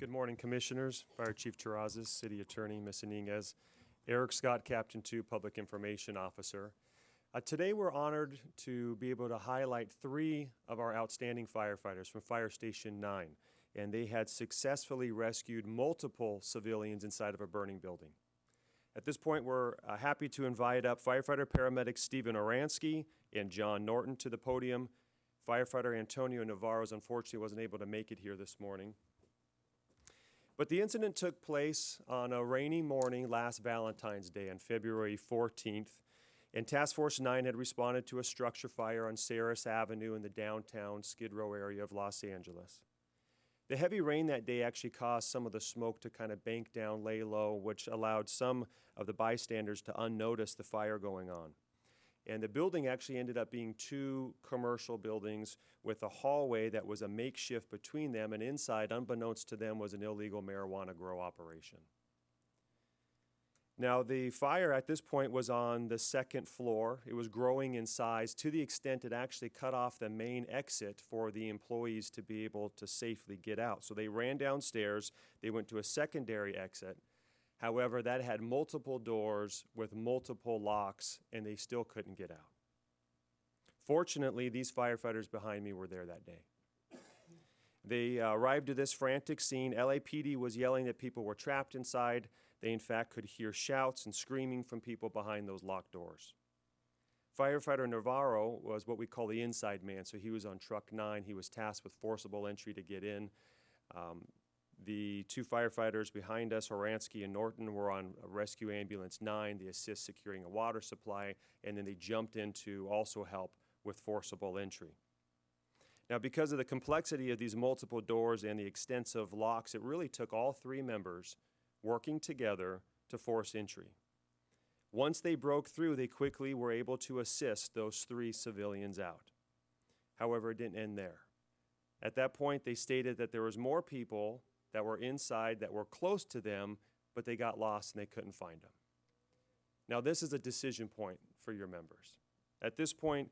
Good morning, Commissioners, Fire Chief Terrazas, City Attorney Ms. Iniguez, Erik Scott, Captain 2, Public Information Officer. Uh, today, we're honored to be able to highlight three of our outstanding firefighters from Fire Station 9, and they had successfully rescued multiple civilians inside of a burning building. At this point, we're uh, happy to invite up firefighter paramedic Stephen Oransky and John Norton to the podium. Firefighter Antonio Navarro unfortunately wasn't able to make it here this morning. But the incident took place on a rainy morning last Valentine's Day on February 14th, and Task Force 9 had responded to a structure fire on Ceres Avenue in the downtown Skid Row area of Los Angeles. The heavy rain that day actually caused some of the smoke to kind of bank down, lay low, which allowed some of the bystanders to unnotice the fire going on. And the building actually ended up being two commercial buildings with a hallway that was a makeshift between them, and inside, unbeknownst to them, was an illegal marijuana grow operation. Now, the fire at this point was on the second floor. It was growing in size to the extent it actually cut off the main exit for the employees to be able to safely get out. So they ran downstairs, they went to a secondary exit. However, that had multiple doors with multiple locks, and they still couldn't get out. Fortunately, these firefighters behind me were there that day. They uh, arrived to this frantic scene. LAPD was yelling that people were trapped inside. They, in fact, could hear shouts and screaming from people behind those locked doors. Firefighter Navarro was what we call the inside man, so he was on truck nine. He was tasked with forcible entry to get in. Um, the two firefighters behind us, Oransky and Norton, were on rescue ambulance nine, the assist securing a water supply, and then they jumped in to also help with forcible entry. Now, because of the complexity of these multiple doors and the extensive locks, it really took all three members working together to force entry. Once they broke through, they quickly were able to assist those three civilians out. However, it didn't end there. At that point, they stated that there was more people that were inside that were close to them, but they got lost and they couldn't find them. Now, this is a decision point for your members. At this point,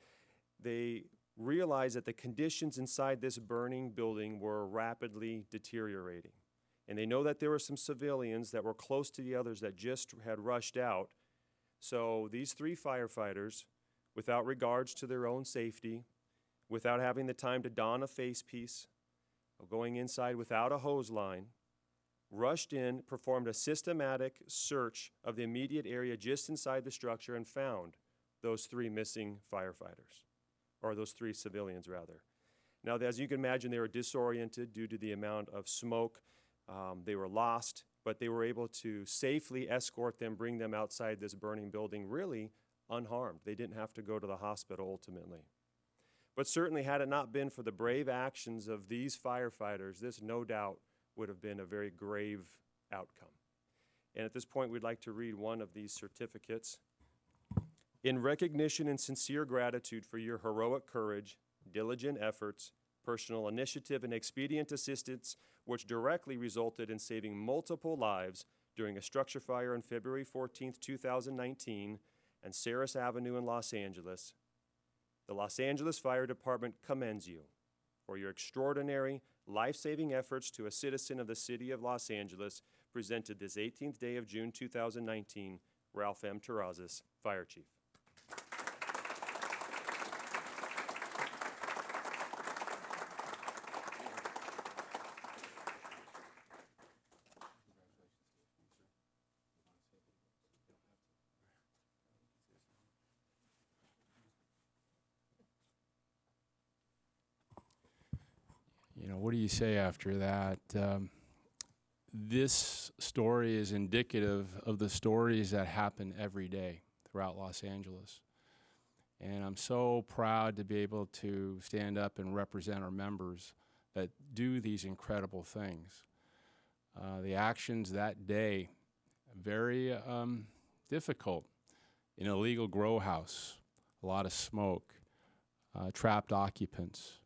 they realized that the conditions inside this burning building were rapidly deteriorating and they know that there were some civilians that were close to the others that just had rushed out. So these three firefighters, without regards to their own safety, without having the time to don a face piece, going inside without a hose line, rushed in, performed a systematic search of the immediate area just inside the structure, and found those three missing firefighters, or those three civilians, rather. Now, as you can imagine, they were disoriented due to the amount of smoke um, they were lost, but they were able to safely escort them, bring them outside this burning building, really unharmed. They didn't have to go to the hospital ultimately. But certainly, had it not been for the brave actions of these firefighters, this no doubt would have been a very grave outcome. And at this point, we'd like to read one of these certificates. In recognition and sincere gratitude for your heroic courage, diligent efforts, personal initiative, and expedient assistance which directly resulted in saving multiple lives during a structure fire on February 14, 2019, and Ceres Avenue in Los Angeles. The Los Angeles Fire Department commends you for your extraordinary, life saving efforts to a citizen of the city of Los Angeles, presented this 18th day of June 2019, Ralph M. Terrazas, Fire Chief. What do you say after that? Um, this story is indicative of the stories that happen every day throughout Los Angeles. And I'm so proud to be able to stand up and represent our members that do these incredible things. Uh, the actions that day, very um, difficult. An illegal grow house, a lot of smoke, uh, trapped occupants,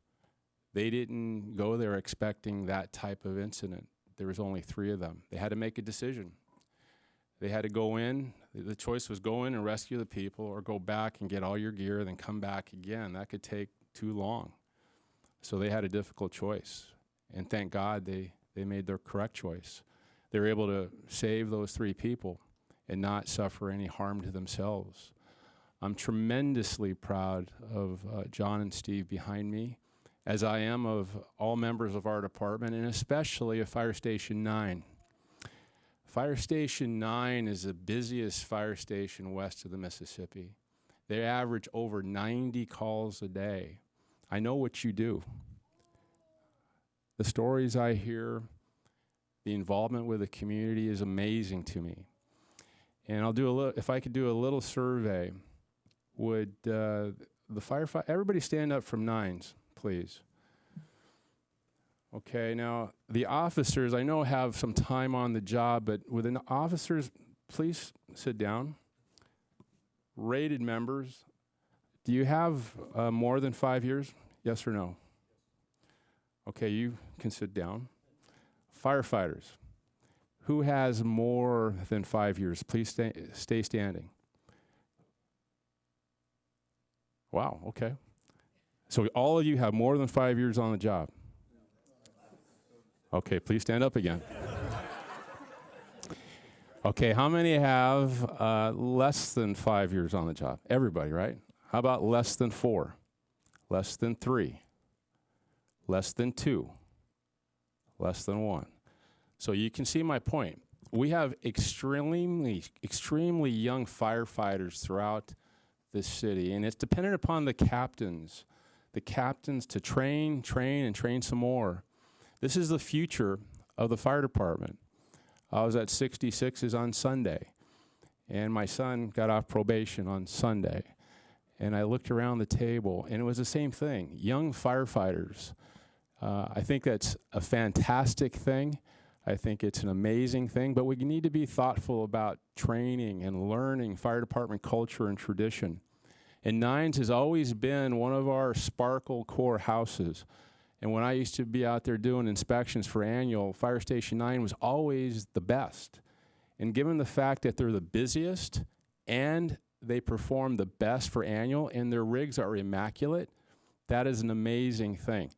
they didn't go there expecting that type of incident. There was only three of them. They had to make a decision. They had to go in. The choice was go in and rescue the people or go back and get all your gear, and then come back again. That could take too long. So they had a difficult choice. And thank God they, They made their correct choice. They were able to save those three people and not suffer any harm to themselves. I'm tremendously proud of uh, John and Steve behind me, as I am of all members of our department, and especially of Fire Station 9. Fire Station 9 is the busiest fire station west of the Mississippi. They average over 90 calls a day. I know what you do. The stories I hear, the involvement with the community is amazing to me. And I'll do a little, if I could do a little survey, would uh, the firefighter, everybody stand up from nines, please. Okay, now the officers, I know have some time on the job, but with the officers, please sit down. Rated members, do you have uh, more than five years? Yes or no? Okay, you can sit down. Firefighters, who has more than five years? Please stay, stay standing. Wow, okay. So all of you have more than five years on the job. Okay, please stand up again. Okay, how many have uh, less than five years on the job? Everybody, right? How about less than four? Less than three? Less than two? Less than one? So you can see my point. We have extremely, extremely young firefighters throughout this city, and it's dependent upon the captains, the captains to train, train, and train some more. This is the future of the fire department. I was at 66s on Sunday, and my son got off probation on Sunday. And I looked around the table, and it was the same thing young firefighters. Uh, I think that's a fantastic thing. I think it's an amazing thing, but we need to be thoughtful about training and learning fire department culture and tradition. And Nines has always been one of our sparkle core houses. And when I used to be out there doing inspections for annual, Fire Station 9 was always the best. And given the fact that they're the busiest and they perform the best for annual and their rigs are immaculate, that is an amazing thing.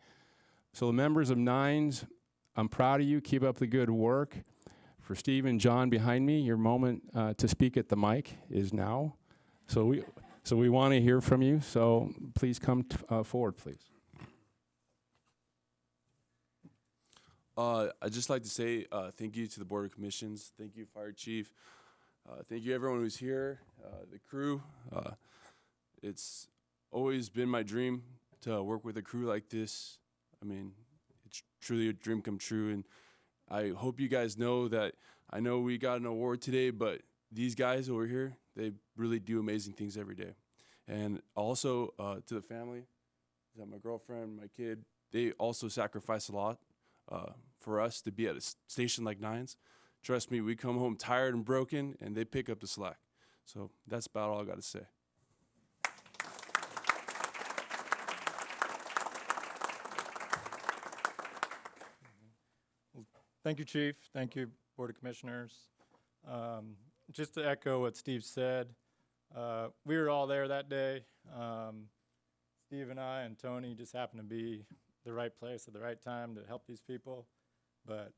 So the members of Nines, I'm proud of you. Keep up the good work. For Steve and John behind me, your moment uh, to speak at the mic is now. So we, so we want to hear from you. So please come uh, forward, please. Uh, I'd just like to say uh, thank you to the Board of Commissions. Thank you, Fire Chief. Uh, thank you, everyone who's here, uh, the crew. Uh, it's always been my dream to work with a crew like this. I mean, it's truly a dream come true. And I hope you guys know that I know we got an award today, but these guys over here, they really do amazing things every day. And also uh, to the family, that my girlfriend, my kid, they also sacrifice a lot uh, for us to be at a station like Nines. Trust me, we come home tired and broken, and they pick up the slack. So that's about all I got to say. Thank you, Chief. Thank you, Board of Commissioners. Um, Just to echo what Steve said, uh, we were all there that day. Um, Steve and I and Tony just happened to be the right place at the right time to help these people. But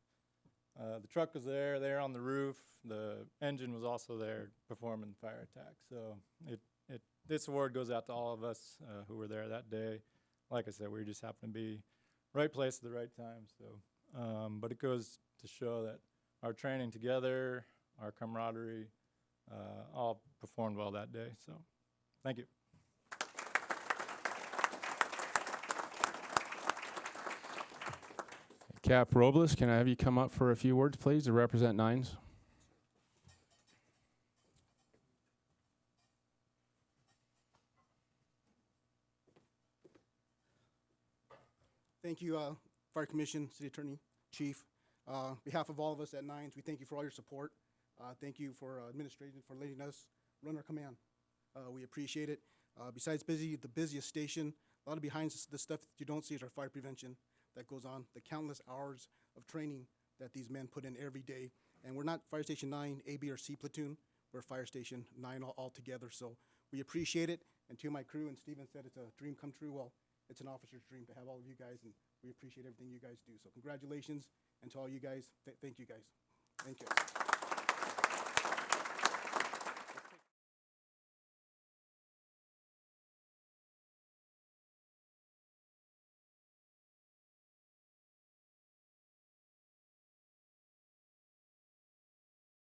uh, the truck was there, there on the roof. The engine was also there performing the fire attack. So it, it, this award goes out to all of us uh, who were there that day. Like I said, we just happened to be right place at the right time. So um, but it goes to show that our training together, our camaraderie, uh, all performed well that day. So, thank you. Cap Robles, can I have you come up for a few words, please, to represent Nines? Thank you, uh, Fire Commission, City Attorney, Chief. Uh, behalf of all of us at Nines, we thank you for all your support. Uh, thank you for uh, administration for letting us run our command. Uh, we appreciate it. Uh, besides busy, the busiest station, a lot of behind the stuff that you don't see is our fire prevention that goes on, the countless hours of training that these men put in every day. And we're not Fire Station Nine, A, B, or C platoon. We're Fire Station Nine all, all together. So we appreciate it. And to my crew, and Steven said it's a dream come true. Well, it's an officer's dream to have all of you guys, and we appreciate everything you guys do. So congratulations, And to all you guys, th- thank you guys. Thank you.